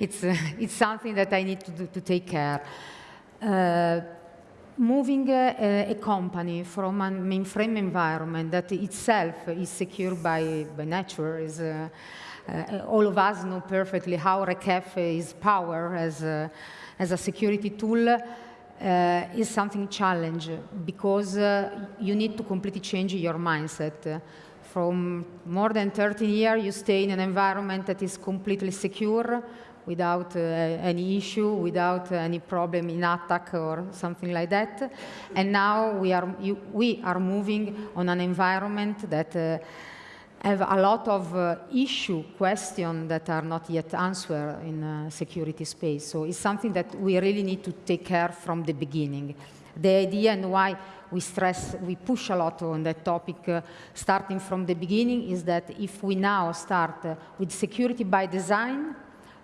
it's, uh, it's something that I need to, do, to take care. Uh, moving a, a, company from a mainframe environment that itself is secure by, by nature is uh, uh, all of us know perfectly how RACF is power as a, as a security tool uh, is something challenge because uh, you need to completely change your mindset. From more than 13 years, you stay in an environment that is completely secure, without uh, any issue, without any problem in attack or something like that. And now we are, you, we are moving on an environment that uh, have a lot of uh, issue, question that are not yet answered in uh, security space. So it's something that we really need to take care from the beginning. The idea and why we stress, we push a lot on that topic uh, starting from the beginning is that if we now start uh, with security by design,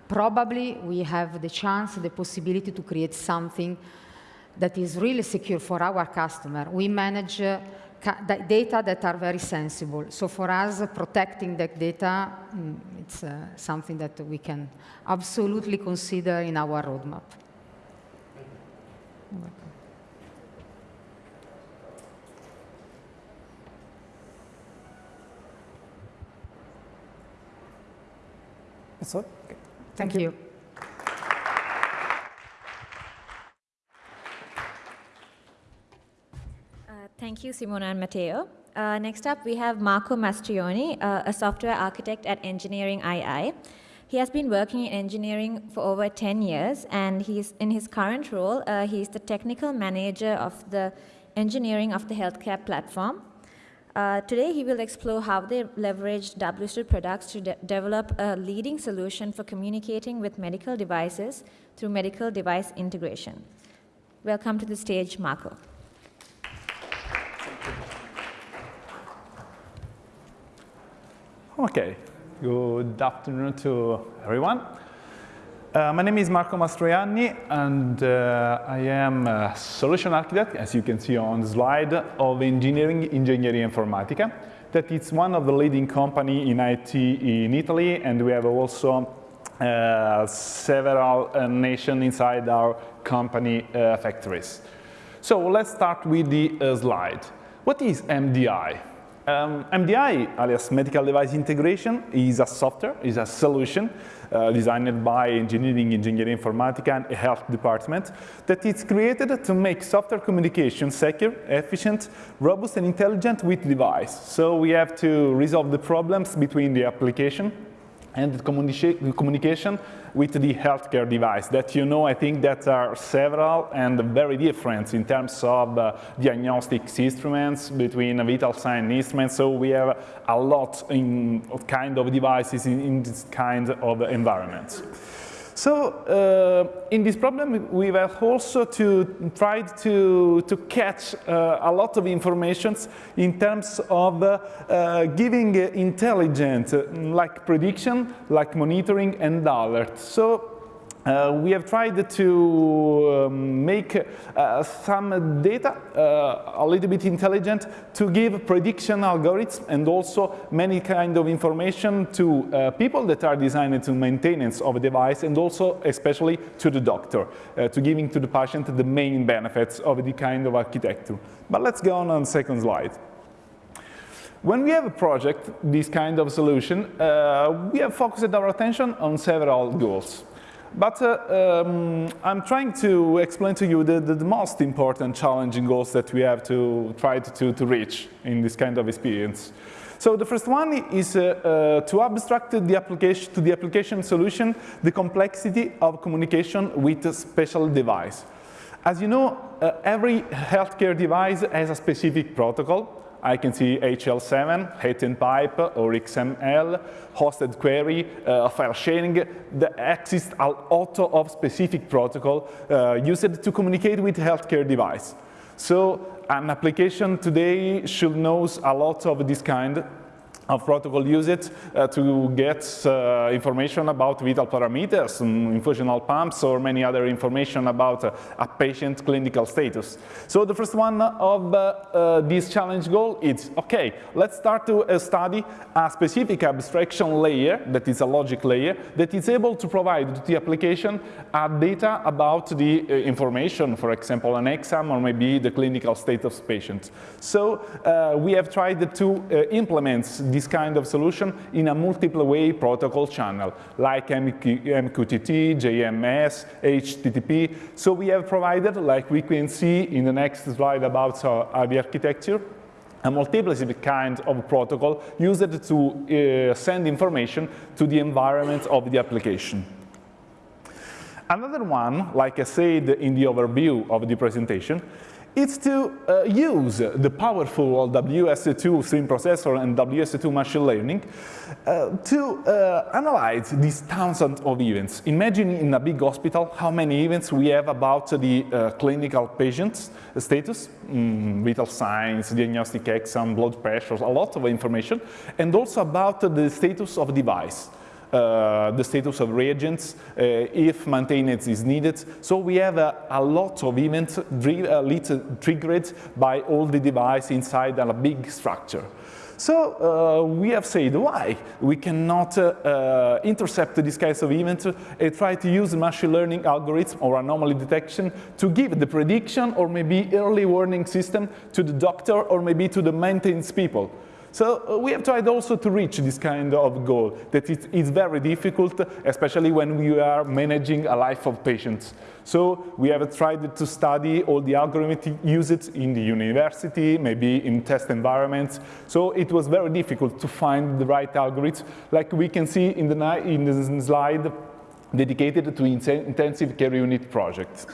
probably we have the chance, the possibility to create something that is really secure for our customer. We manage uh, data that are very sensible. So for us, protecting that data, mm, it's uh, something that we can absolutely consider in our roadmap. All? Okay. Thank, Thank you. you. Thank you, Simona and Matteo. Uh, next up, we have Marco Mastroianni, uh, a software architect at Engineering II. He has been working in engineering for over 10 years, and he's in his current role, uh, he's the technical manager of the engineering of the healthcare platform. Uh, today, he will explore how they leveraged WSO2 products to de develop a leading solution for communicating with medical devices through medical device integration. Welcome to the stage, Marco. Okay, good afternoon to everyone. Uh, my name is Marco Mastroianni, and uh, I am a solution architect, as you can see on the slide, of Engineering Ingegneria Informatica. That is one of the leading company in IT in Italy, and we have also uh, several uh, nations inside our company uh, factories. So let's start with the uh, slide. What is MDI? Um, MDI, alias Medical Device Integration, is a software, is a solution uh, designed by Engineering, Engineering Informatica and health department that is created to make software communication secure, efficient, robust and intelligent with device. So we have to resolve the problems between the application and the communication with the healthcare device that you know I think that are several and very different in terms of uh, diagnostics instruments between vital sign instruments so we have a lot in, kind of devices in, in this kind of environments. So uh, in this problem, we have also to try to, to catch uh, a lot of information in terms of uh giving intelligent, like prediction, like monitoring and alert. So uh, we have tried to um, make uh, some data uh, a little bit intelligent to give prediction algorithms and also many kind of information to uh, people that are designed to maintenance of a device and also especially to the doctor, uh, to giving to the patient the main benefits of the kind of architecture. But let's go on on the second slide. When we have a project, this kind of solution, uh, we have focused our attention on several goals. But uh, um, I'm trying to explain to you the, the, the, most important challenging goals that we have to try to, to reach in this kind of experience. So the first one is uh, uh, to abstract the application to the application solution the complexity of communication with a special device. As you know, uh, every healthcare device has a specific protocol I can see HL7, hidden pipe, or XML, hosted query, uh, file sharing. There exists a lot of specific protocol uh, used to communicate with healthcare device. So an application today should know a lot of this kind of protocol use it uh, to get uh, information about vital parameters, um, infusional pumps, or many other information about uh, a patient clinical status. So the first one of uh, uh, this challenge goal is, okay, let's start to uh, study a specific abstraction layer, that is a logic layer, that is able to provide to the application data about the information, for example, an exam or maybe the clinical state of patient. So we have tried to implement this kind of solution in a multiple way protocol channel, like MQ, MQTT, JMS, HTTP. So we have provided, like we can see in the next slide about uh, the architecture, a multiplicity kind of protocol used to uh, send information to the environment of the application. Another one, like I said in the overview of the presentation, it's to uh, use the powerful WSO2 stream processor and WSO2 machine learning uh, to uh, analyze these thousands of events. Imagine in a big hospital how many events we have about the uh, clinical patient's status, mm, vital signs, diagnostic exam, blood pressure, a lot of information, and also about the status of device. Uh, the status of reagents, uh, if maintenance is needed. So we have a, lot of events uh, triggered by all the device inside a big structure. So uh, we have said why we cannot uh, uh, intercept this kind of event and try to use machine learning algorithm or anomaly detection to give the prediction or maybe early warning system to the doctor or maybe to the maintenance people. So uh, we have tried also to reach this kind of goal that it is very difficult, especially when we are managing a life of patients. So we have tried to study all the algorithms used in the university, maybe in test environments. So it was very difficult to find the right algorithm, like we can see in the, in the slide dedicated to intensive care unit projects.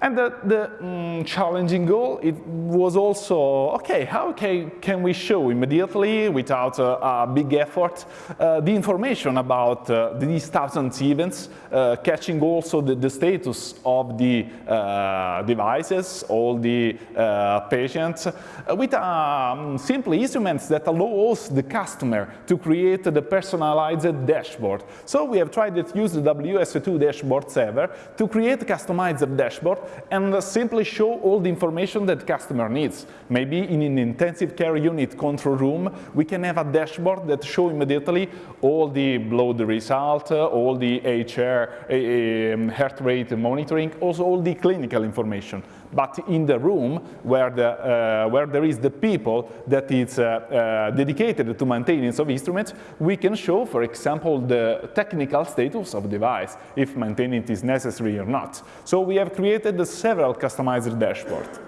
And the, the mm, challenging goal, it was also, okay, how can, can we show immediately, without a, a big effort, uh, the information about uh, these thousand events, uh, catching also the, the, status of the uh, devices, all the uh, patients, uh, with um, simple instruments that allows the customer to create the personalized dashboard. So we have tried to use the WSO2 dashboard server to create a customized dashboard and simply show all the information that customer needs. Maybe in an intensive care unit control room, we can have a dashboard that show immediately all the blood result, all the HR, um, heart rate monitoring, also all the clinical information. But in the room where, the, uh, where there is the people that is uh, uh, dedicated to maintenance of instruments, we can show, for example, the technical status of device, if maintenance is necessary or not. So we have created several customized dashboards.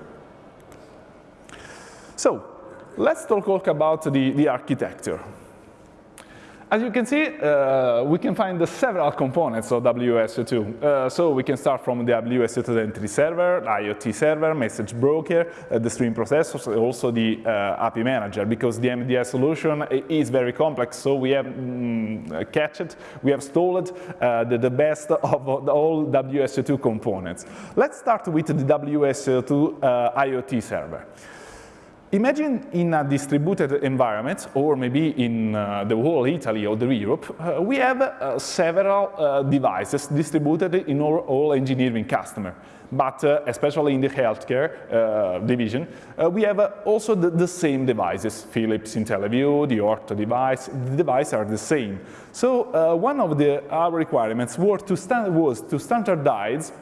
So let's talk about the, the architecture. As you can see, uh, we can find the several components of WSO2. Uh, so we can start from the WSO2 Identity Server, IoT server, message broker, uh, the stream processors, also the uh, API manager, because the MDI solution is very complex. So we have mm, catched, we have stalled uh, the, the, best of all WSO2 components. Let's start with the WSO2 uh, IoT server. Imagine in a distributed environment, or maybe in uh, the whole Italy or the Europe, uh, we have uh, several uh, devices distributed in all, all engineering customer. But uh, especially in the healthcare uh, division, we have also the, the, same devices, Philips IntelliVue, the Ortho device, the devices are the same. So one of the, our requirements to, was to standardize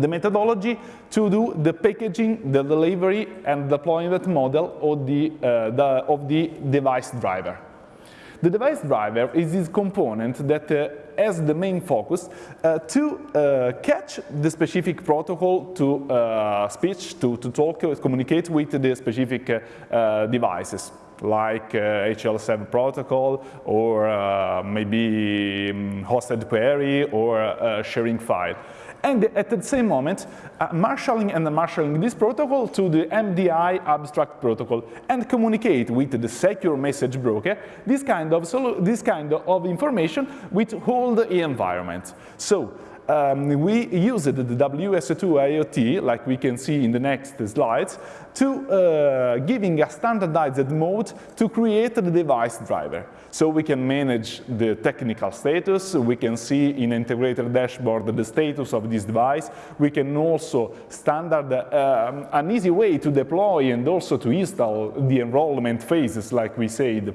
the methodology to do the packaging, the delivery, and deployment model of the, uh, the, of the device driver. The device driver is this component that uh, has the main focus uh, to uh, catch the specific protocol to uh, speech, to, to talk, to communicate with the specific uh, devices like HL7 protocol or maybe um, hosted query or sharing file and at the same moment, uh, marshalling and marshalling this protocol to the MDI abstract protocol and communicate with the secure message broker this kind of, this kind of information with all the environment. So um, we used the WSO2 IoT, like we can see in the next slides, to uh, giving a standardized mode to create the device driver. So we can manage the technical status, we can see in integrated dashboard the status of this device, we can also standard um, an easy way to deploy and also to install the enrollment phases like we said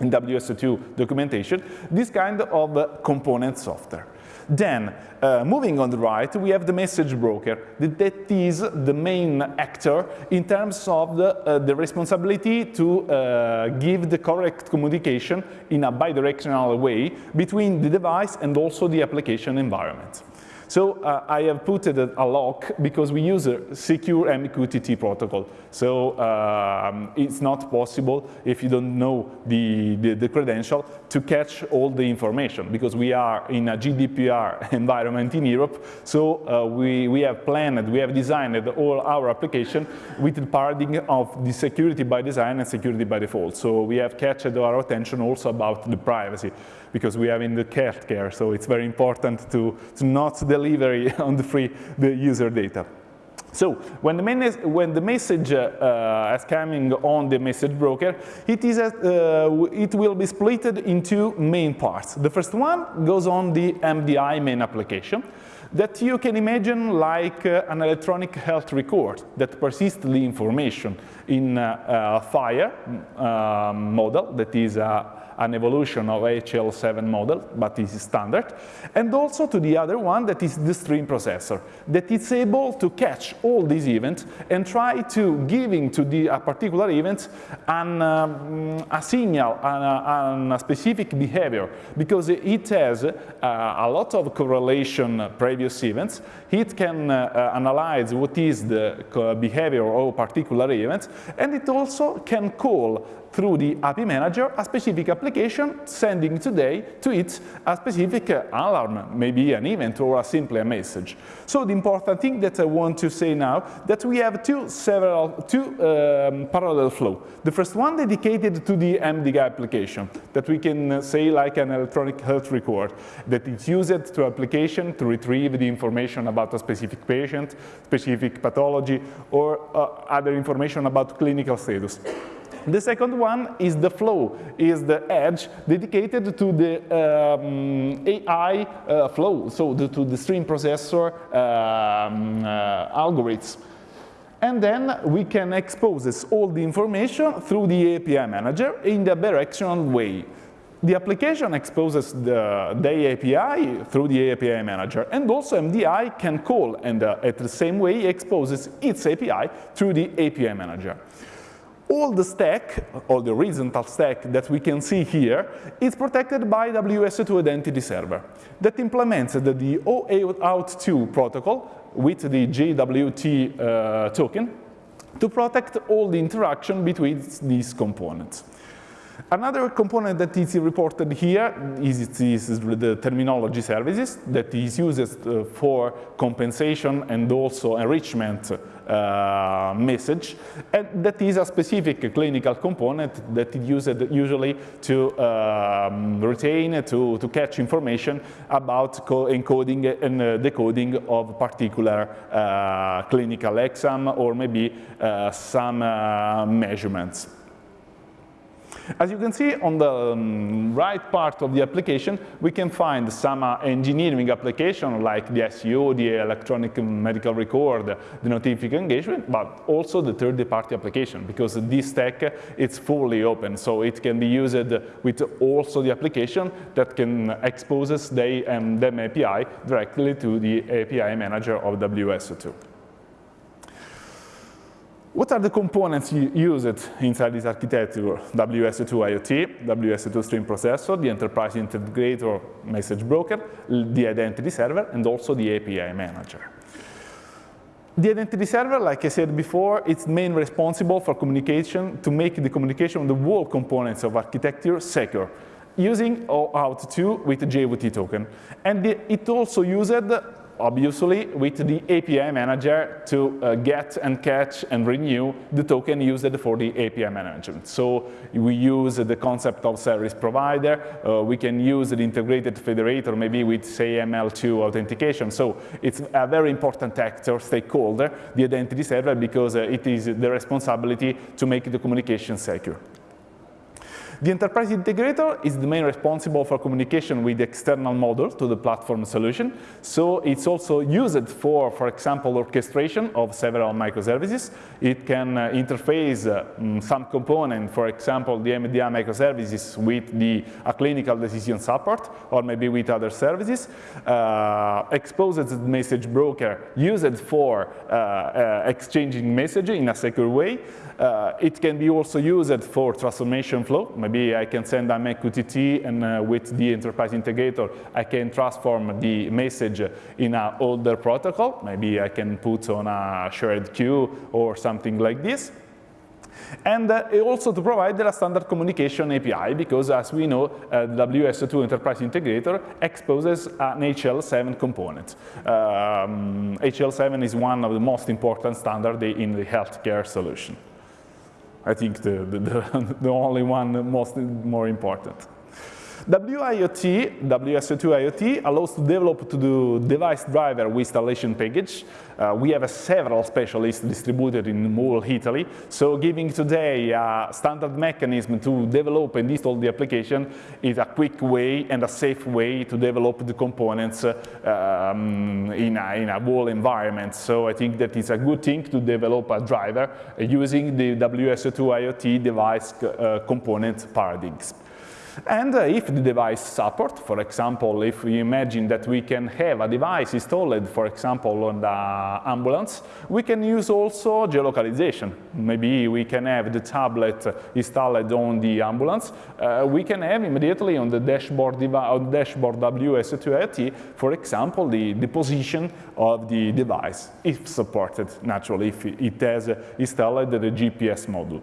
in WSO2 documentation, this kind of uh, component software. Then, uh, moving on the right, we have the message broker. That is the main actor in terms of the, uh, the responsibility to uh, give the correct communication in a bidirectional way between the device and also the application environment. So uh, I have put it a lock because we use a secure MQTT protocol. So um, it's not possible if you don't know the, the, the, credential to catch all the information because we are in a GDPR environment in Europe. So uh, we, we have planned, we have designed all our application with the paradigm of the security by design and security by default. So we have catched our attention also about the privacy because we are in the care, care, so it's very important to, to not deliver on the free the user data. So when the, main when the message uh, uh, is coming on the message broker, it, is a, uh, it will be split into main parts. The first one goes on the MDI main application that you can imagine like uh, an electronic health record that persists the information in uh, a FHIR um, model that is a an evolution of HL7 model, but this is standard, and also to the other one that is the stream processor, that is able to catch all these events and try to giving to the a particular event an, um, a signal, and a, specific behavior, because it has uh, a lot of correlation previous events. It can uh, uh analyze what is the behavior of particular events, and it also can call through the API manager a specific application sending today to it a specific uh, alarm, maybe an event or a simply a message. So the important thing that I want to say now that we have two several two um, parallel flow. The first one dedicated to the MDI application that we can say like an electronic health record that is used to application to retrieve the information about a specific patient, specific pathology or uh, other information about clinical status. The second one is the flow, is the edge dedicated to the um, AI uh, flow, so the, to the stream processor um, uh, algorithms. And then we can expose all the information through the API manager in the directional way. The application exposes the, the API through the API manager, and also MDI can call and uh, at the same way exposes its API through the API manager all the stack, all the horizontal stack that we can see here is protected by WSO2 Identity Server that implements the, the OAuth2 protocol with the JWT uh, token to protect all the interaction between these components. Another component that is reported here is, is the terminology services that is used uh, for compensation and also enrichment uh, message. And that is a specific clinical component that is used usually to um, retain, to, to catch information about encoding and uh, decoding of particular uh, clinical exam or maybe uh, some uh, measurements. As you can see on the um, right part of the application, we can find some uh, engineering application like the SEO, the electronic medical record, the notification engagement, but also the third-party application because this stack it's fully open, so it can be used with also the application that can expose the um, them API directly to the API manager of WSO2. What are the components used inside this architecture? WSO2 IoT, WSO2 stream processor, the enterprise integrator message broker, the identity server, and also the API manager. The identity server, like I said before, it's main responsible for communication to make the communication of the whole components of architecture secure using OAuth2 with JWT token. And it also used obviously with the API manager to uh, get and catch and renew the token used for the API management. So we use the concept of service provider. Uh, we can use the integrated federator maybe with SAML2 authentication. So it's a very important actor, stakeholder, the identity server, because uh, it is the responsibility to make the communication secure. The enterprise integrator is the main responsible for communication with the external model to the platform solution. So it's also used for, for example, orchestration of several microservices. It can uh, interface uh, mm, some component, for example, the MDI microservices with the a clinical decision support or maybe with other services. Uh, exposes the message broker used for uh, uh, exchanging message in a secure way. Uh, it can be also used for transformation flow. Maybe I can send a MQTT and uh, with the enterprise integrator, I can transform the message in an older protocol. Maybe I can put on a shared queue or something like this. And uh, also to provide a standard communication API, because as we know, uh, WSO2 Enterprise Integrator exposes an HL7 component. Um, HL7 is one of the most important standards in the healthcare solution. I think the, the, the, only one most more important. WIoT, WSO2 IoT, allows to develop to do device driver with installation package. Uh, we have several specialists distributed in whole Italy, so giving today a standard mechanism to develop and install the application is a quick way and a safe way to develop the components uh, um, in, a, in a whole environment. So I think that it's a good thing to develop a driver using the WSO2 IoT device uh, component paradigms. And uh, if the device support, for example, if we imagine that we can have a device installed, for example, on the ambulance, we can use also geolocalization. Maybe we can have the tablet installed on the ambulance. Uh, we can have immediately on the dashboard, on dashboard WSO2 for example, the, the position of the device, if supported, naturally, if it has installed the GPS module.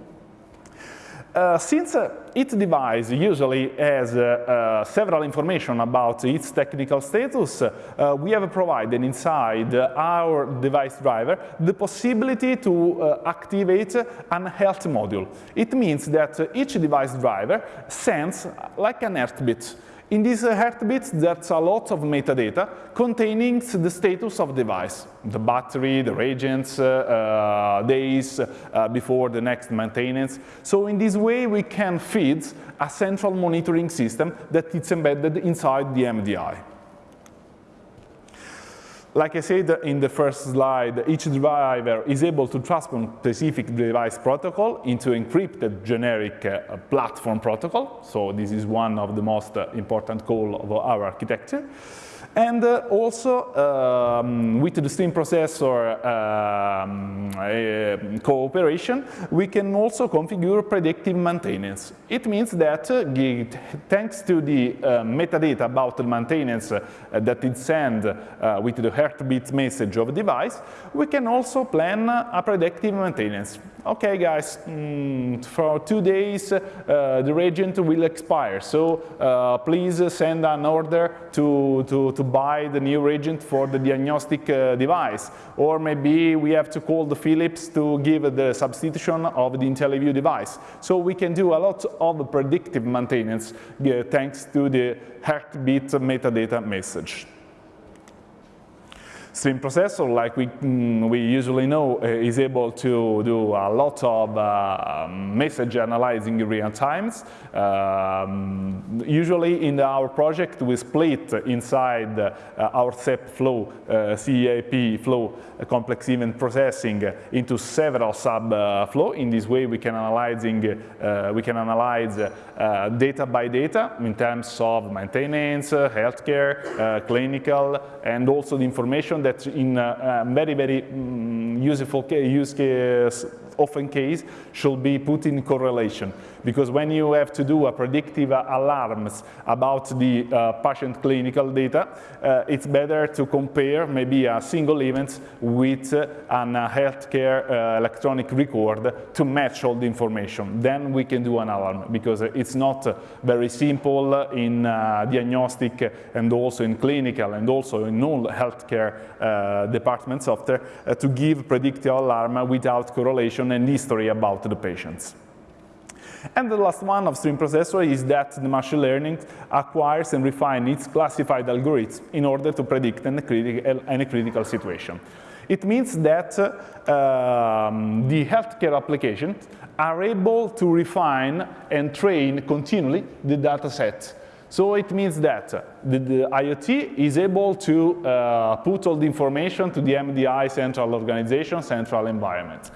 Uh, since uh, each device usually has uh, uh several information about its technical status, uh, we have provided inside our device driver the possibility to activate an health module. It means that each device driver sends like an heartbeat in these heartbeat, there's a lot of metadata containing the status of device, the battery, the reagents, uh, uh, days uh, before the next maintenance. So in this way, we can feed a central monitoring system that is embedded inside the MDI. Like I said in the first slide, each driver is able to transform specific device protocol into encrypted generic uh, platform protocol. So this is one of the most uh, important goals of our architecture. And uh, also, um, with the stream processor um, uh, cooperation, we can also configure predictive maintenance. It means that, uh, thanks to the uh, metadata about the maintenance uh, that is sent uh, with the heartbeat message of device, we can also plan a predictive maintenance. Okay, guys, mm, for two days, the reagent will expire, so please send an order to, to, to buy the new reagent for the diagnostic uh, device. Or maybe we have to call the Philips to give the substitution of the IntelliVue device. So we can do a lot of predictive maintenance uh, thanks to the heartbeat metadata message. Stream processor, like we, mm, we usually know, uh, is able to do a lot of uh, message analyzing in real times. Um, usually in our project, we split inside uh, our CEP flow, uh, CEP flow, uh, complex event processing, into several sub uh, flow. In this way, we can analyzing, we can analyze data by data in terms of maintenance, healthcare, clinical, and also the information that in a, a very, very um, useful use case, often case, should be put in correlation. Because when you have to do a predictive alarms about the uh, patient clinical data, uh, it's better to compare maybe a single event with uh, an uh, healthcare uh, electronic record to match all the information. Then we can do an alarm because it's not very simple in diagnostic and also in clinical and also in all healthcare departments software to give predictive alarm without correlation and history about the patients. And the last one of stream processor is that the machine learning acquires and refines its classified algorithms in order to predict any critical, any critical situation. It means that um, the healthcare applications are able to refine and train continually the data set. So it means that the, the IoT is able to uh, put all the information to the MDI central organization, central environment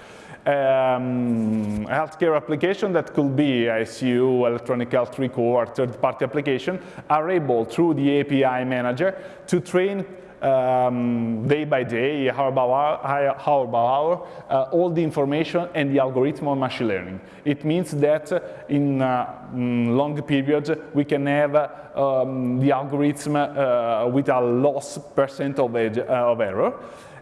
um, healthcare application that could be ICU, electronic health record, third-party application are able, through the API manager, to train um, day by day, hour by hour, hour, by hour uh, all the information and the algorithm on machine learning. It means that in uh, mm, long periods, we can have um, the algorithm uh, with a loss percent of, uh, of error.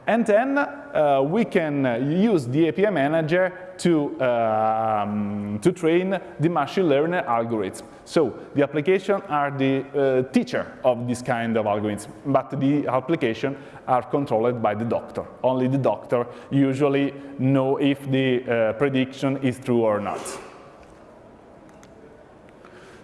And then uh, we can use the API manager to, um, to train the machine learning algorithm. So the application are the uh, teacher of this kind of algorithms, but the application are controlled by the doctor. Only the doctor usually know if the uh, prediction is true or not.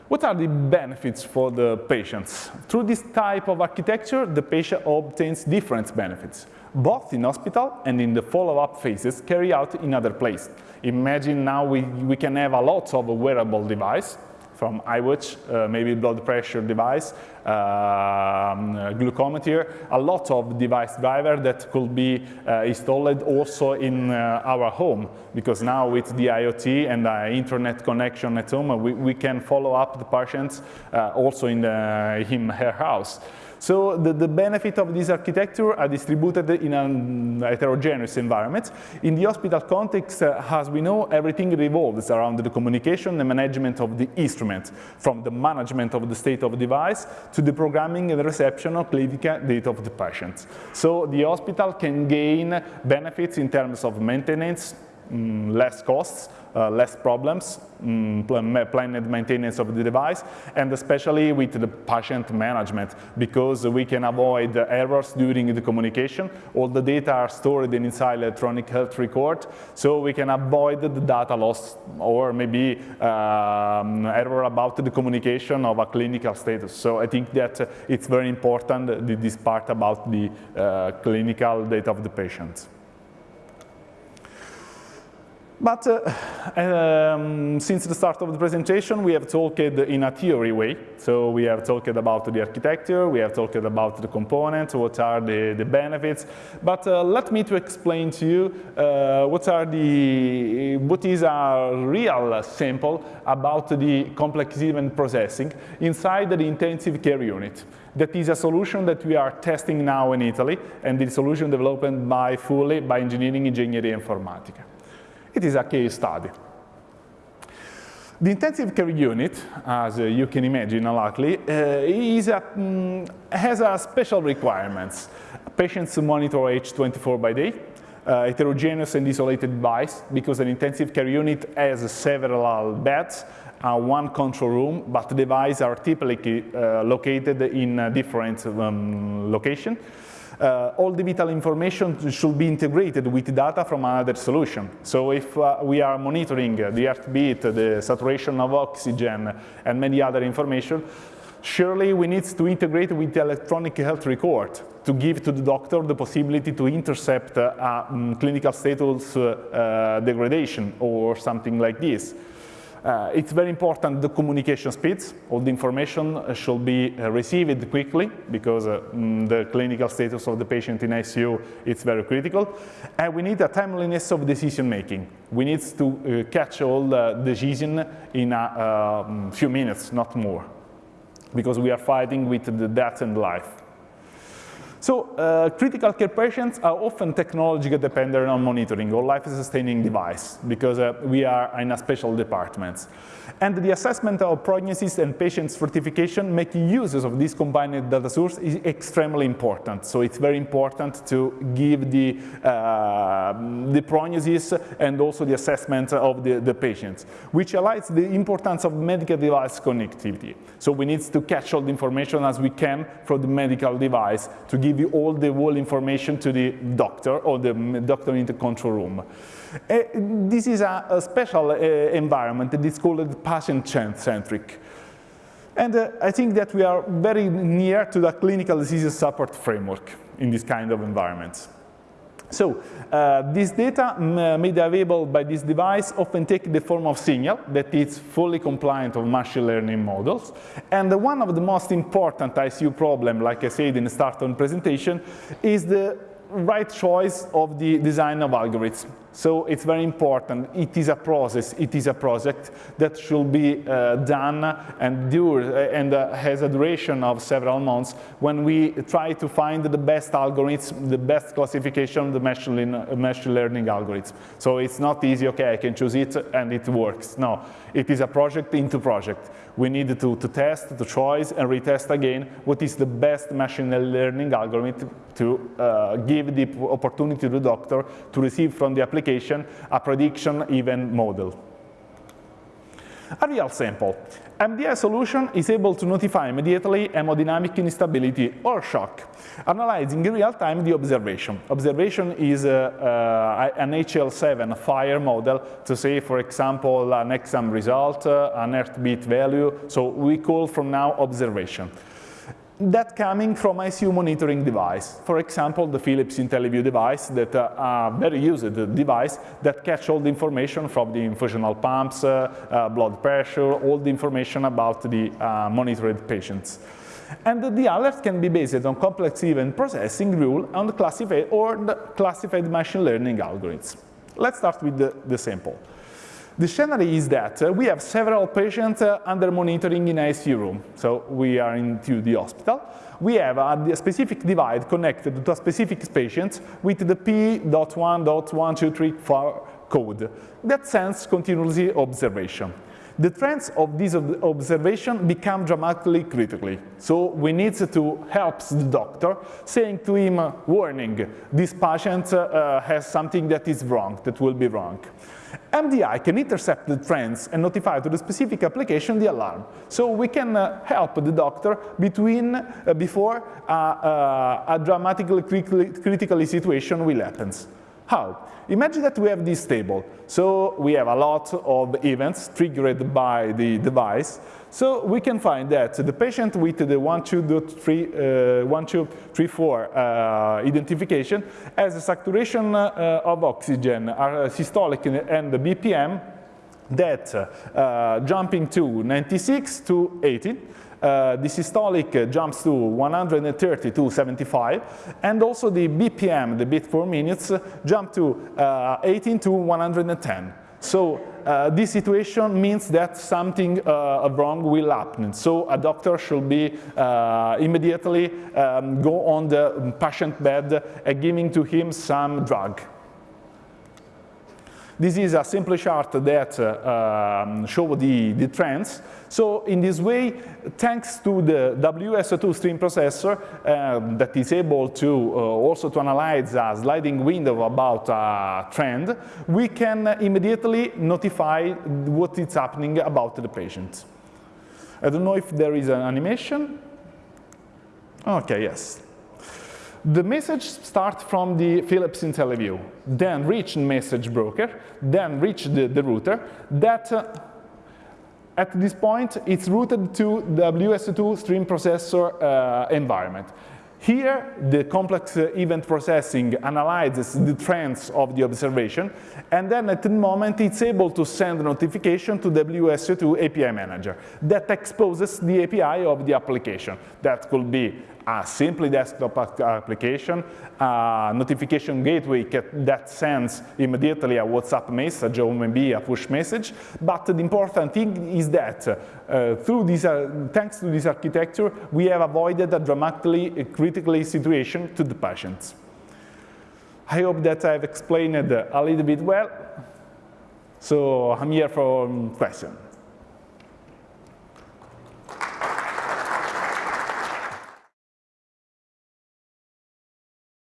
What are the benefits for the patients? Through this type of architecture, the patient obtains different benefits both in hospital and in the follow-up phases carry out in other places. Imagine now we, we can have a lot of wearable device from iWatch, uh, maybe blood pressure device, um, glucometer, a lot of device driver that could be uh, installed also in uh, our home because now with the IoT and the internet connection at home, we, we can follow up the patients uh, also in, the, in her house. So the, the benefit of this architecture are distributed in a heterogeneous environment. In the hospital context, uh, as we know, everything revolves around the communication and management of the instrument, from the management of the state of the device to the programming and reception of clinical data of the patient. So the hospital can gain benefits in terms of maintenance, mm, less costs, uh, less problems, um, planned maintenance of the device, and especially with the patient management, because we can avoid errors during the communication. All the data are stored inside electronic health record, so we can avoid the data loss or maybe um, error about the communication of a clinical status. So I think that it's very important, this part about the uh, clinical data of the patient. But uh, um, since the start of the presentation, we have talked in a theory way. So we have talked about the architecture, we have talked about the components, what are the, the benefits. But uh, let me to explain to you uh, what are the, what is a real sample about the complex event processing inside the intensive care unit. That is a solution that we are testing now in Italy, and the solution developed by fully by Engineering Ingegneria Informatica. It is a case study. The intensive care unit, as uh, you can imagine likely, uh, is a, um, has a special requirements. Patients monitor age 24 by day, uh, heterogeneous and isolated device, because an intensive care unit has several beds, uh, one control room, but the devices are typically uh, located in different um, location uh, all the vital information should be integrated with data from another solution. So if uh, we are monitoring the heartbeat, the saturation of oxygen, and many other information, surely we need to integrate with the electronic health record to give to the doctor the possibility to intercept uh, um, clinical status uh, uh, degradation or something like this. Uh, it's very important the communication speeds. All the information uh, should be uh, received quickly because uh, mm, the clinical status of the patient in ICU is very critical. And we need a timeliness of decision making. We need to catch all the decision in a mm, few minutes, not more, because we are fighting with the death and life. So uh, critical care patients are often technologically dependent on monitoring or life-sustaining device because uh, we are in a special department. And the assessment of prognosis and patient certification making uses of this combined data source is extremely important. So it's very important to give the, uh, the prognosis and also the assessment of the, the patients, which highlights the importance of medical device connectivity. So we need to catch all the information as we can from the medical device to give you all the whole information to the doctor or the doctor in the control room. Uh, this is a, a special uh, environment is called patient-centric. And uh, I think that we are very near to the clinical disease support framework in this kind of environments. So uh, this data made available by this device often take the form of signal that is fully compliant of machine learning models. And one of the most important ICU problem, like I said in the start of the presentation, is the right choice of the design of algorithms. So it's very important. It is a process. It is a project that should be uh, done and dure uh, and uh, has a duration of several months when we try to find the best algorithms, the best classification of the machine, machine learning algorithms. So it's not easy, okay, I can choose it and it works. No, it is a project into project. We need to, to test, to choose, and retest again what is the best machine learning algorithm to uh, give the opportunity to the doctor to receive from the application a prediction even model. A real sample. MDI solution is able to notify immediately hemodynamic instability or shock, analyzing in real time the observation. Observation is uh, uh, an HL7 FHIR model to say, for example, an exam result, uh, an heartbeat value. So we call from now observation that coming from ICU monitoring device. For example, the Philips IntelliVue device that uh, a very used device that catch all the information from the infusional pumps, uh, uh, blood pressure, all the information about the uh, monitored patients. And the alert can be based on complex event processing rule and classified or the classified machine learning algorithms. Let's start with the, the sample. The scenario is that uh, we have several patients uh, under monitoring in ICU room. So we are into the hospital. We have a, specific device connected to a specific patient with the P.1.1234 code that sends continuously observation. The trends of this observation become dramatically critically. So we need to help the doctor, saying to him, warning, this patient uh, has something that is wrong, that will be wrong. MDI can intercept the trends and notify to the specific application the alarm. So we can uh, help the doctor between, uh, before uh, uh a dramatically critical situation will happen. How? Imagine that we have this table. So we have a lot of events triggered by the device. So we can find that the patient with the 1234 uh, uh, identification has a saturation uh, of oxygen, uh, systolic and the BPM that uh, jumping to 96 to 80 uh, the systolic jumps to 130 to 75, and also the BPM, the beat per minutes, jump to uh, 18 to 110. So uh, this situation means that something uh, wrong will happen. So a doctor should be uh, immediately um, go on the patient bed and giving to him some drug. This is a simple chart that uh, um, show the, the trends. So in this way, thanks to the WSO2 stream processor um, that is able to uh, also to analyze a sliding window about a trend, we can immediately notify what is happening about the patient. I don't know if there is an animation. Okay, yes. The message starts from the Philips IntelliVue, then reach message broker, then reach the, the router. That uh, at this point, it's routed to the WSO2 stream processor uh, environment. Here, the complex uh, event processing analyzes the trends of the observation, and then at the moment, it's able to send a notification to WSO2 API manager that exposes the API of the application. That could be a simply desktop application, a notification gateway that sends immediately a WhatsApp message or maybe a push message. But the important thing is that uh, through this, uh, thanks to this architecture, we have avoided a dramatically critical situation to the patients. I hope that I've explained a little bit well. So I'm here for questions.